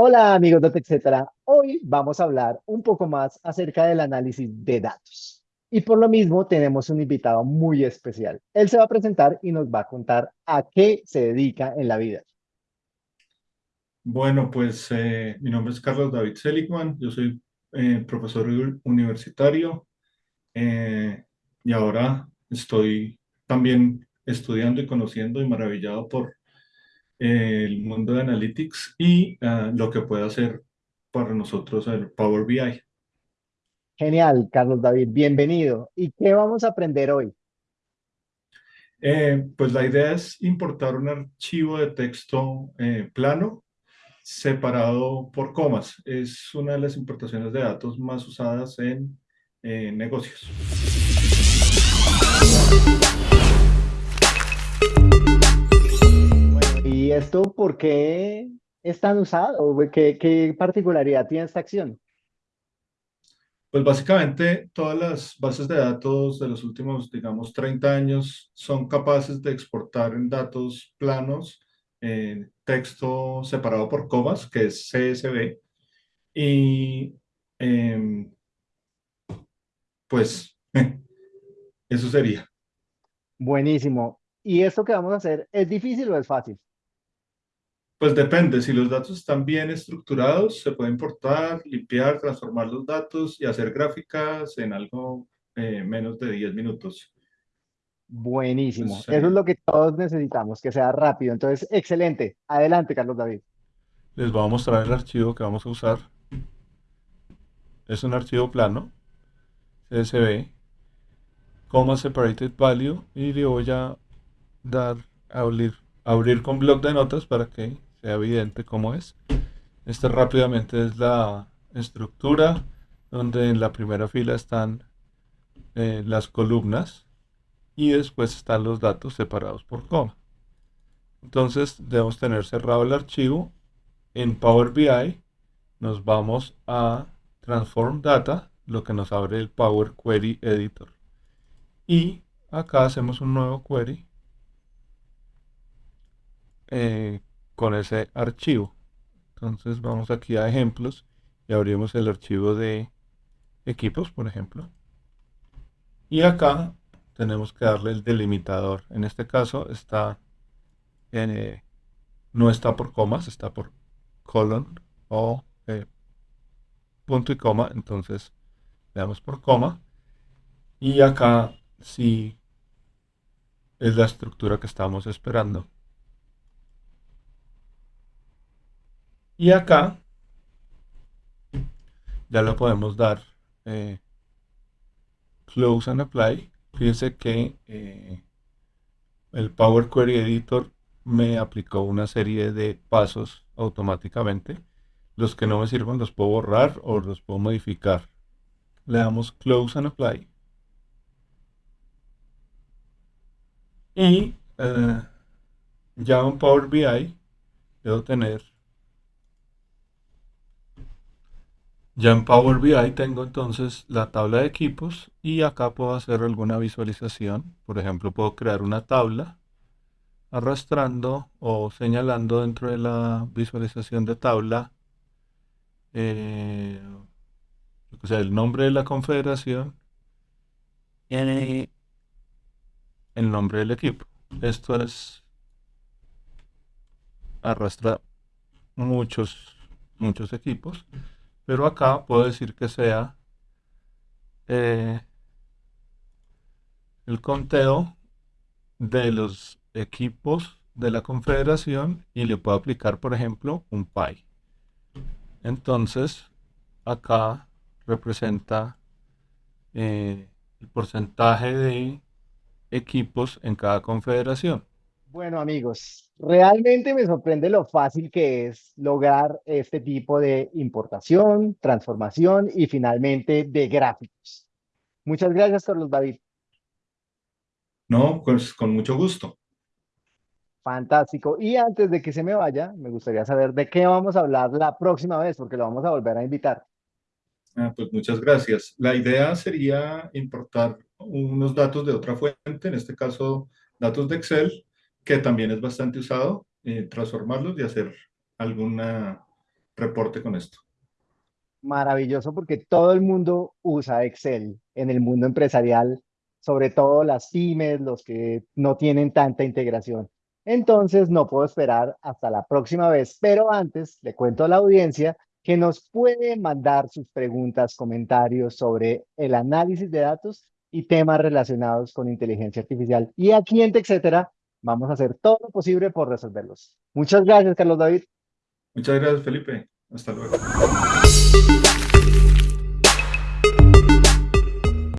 Hola amigos de TechCetera, hoy vamos a hablar un poco más acerca del análisis de datos. Y por lo mismo tenemos un invitado muy especial. Él se va a presentar y nos va a contar a qué se dedica en la vida. Bueno, pues eh, mi nombre es Carlos David Seligman, yo soy eh, profesor universitario eh, y ahora estoy también estudiando y conociendo y maravillado por el mundo de Analytics y ah, lo que puede hacer para nosotros el Power BI. Genial, Carlos David, bienvenido. ¿Y qué vamos a aprender hoy? Eh, pues la idea es importar un archivo de texto eh, plano separado por comas. Es una de las importaciones de datos más usadas en negocios. Esto por qué es tan usado? ¿Qué, qué particularidad tiene esta acción? Pues básicamente todas las bases de datos de los últimos, digamos, 30 años son capaces de exportar en datos planos eh, texto separado por comas, que es CSV, y em, pues eso sería. Buenísimo. ¿Y esto que vamos a hacer es difícil o es fácil? Pues depende, si los datos están bien estructurados, se puede importar, limpiar, transformar los datos y hacer gráficas en algo eh, menos de 10 minutos. Buenísimo, eso es lo que todos necesitamos, que sea rápido. Entonces, excelente. Adelante, Carlos David. Les voy a mostrar el archivo que vamos a usar. Es un archivo plano, CSV, coma separated value, y le voy a dar a abrir, abrir con bloc de notas para que sea evidente cómo es. Esta rápidamente es la estructura donde en la primera fila están eh, las columnas y después están los datos separados por coma. Entonces debemos tener cerrado el archivo. En Power BI nos vamos a Transform Data, lo que nos abre el Power Query Editor. Y acá hacemos un nuevo query eh, con ese archivo. Entonces vamos aquí a ejemplos y abrimos el archivo de equipos, por ejemplo. Y acá tenemos que darle el delimitador. En este caso está eh, no está por comas, está por colon o eh, punto y coma. Entonces le damos por coma. Y acá sí es la estructura que estamos esperando. Y acá ya lo podemos dar eh, close and apply. Fíjense que eh, el Power Query Editor me aplicó una serie de pasos automáticamente. Los que no me sirvan los puedo borrar o los puedo modificar. Le damos close and apply. Y eh, ya en Power BI debo tener Ya en Power BI tengo entonces la tabla de equipos y acá puedo hacer alguna visualización. Por ejemplo, puedo crear una tabla arrastrando o señalando dentro de la visualización de tabla eh, o sea, el nombre de la confederación y el nombre del equipo. Esto es arrastra muchos muchos equipos pero acá puedo decir que sea eh, el conteo de los equipos de la confederación y le puedo aplicar, por ejemplo, un pi. Entonces, acá representa eh, el porcentaje de equipos en cada confederación. Bueno, amigos, realmente me sorprende lo fácil que es lograr este tipo de importación, transformación y finalmente de gráficos. Muchas gracias, Carlos David. No, pues con mucho gusto. Fantástico. Y antes de que se me vaya, me gustaría saber de qué vamos a hablar la próxima vez, porque lo vamos a volver a invitar. Ah, pues muchas gracias. La idea sería importar unos datos de otra fuente, en este caso datos de Excel, que también es bastante usado, eh, transformarlos y hacer alguna reporte con esto. Maravilloso porque todo el mundo usa Excel en el mundo empresarial, sobre todo las pymes, los que no tienen tanta integración. Entonces no puedo esperar hasta la próxima vez, pero antes le cuento a la audiencia que nos puede mandar sus preguntas, comentarios sobre el análisis de datos y temas relacionados con inteligencia artificial. Y aquí en TechCetera vamos a hacer todo lo posible por resolverlos. Muchas gracias, Carlos David. Muchas gracias, Felipe. Hasta luego.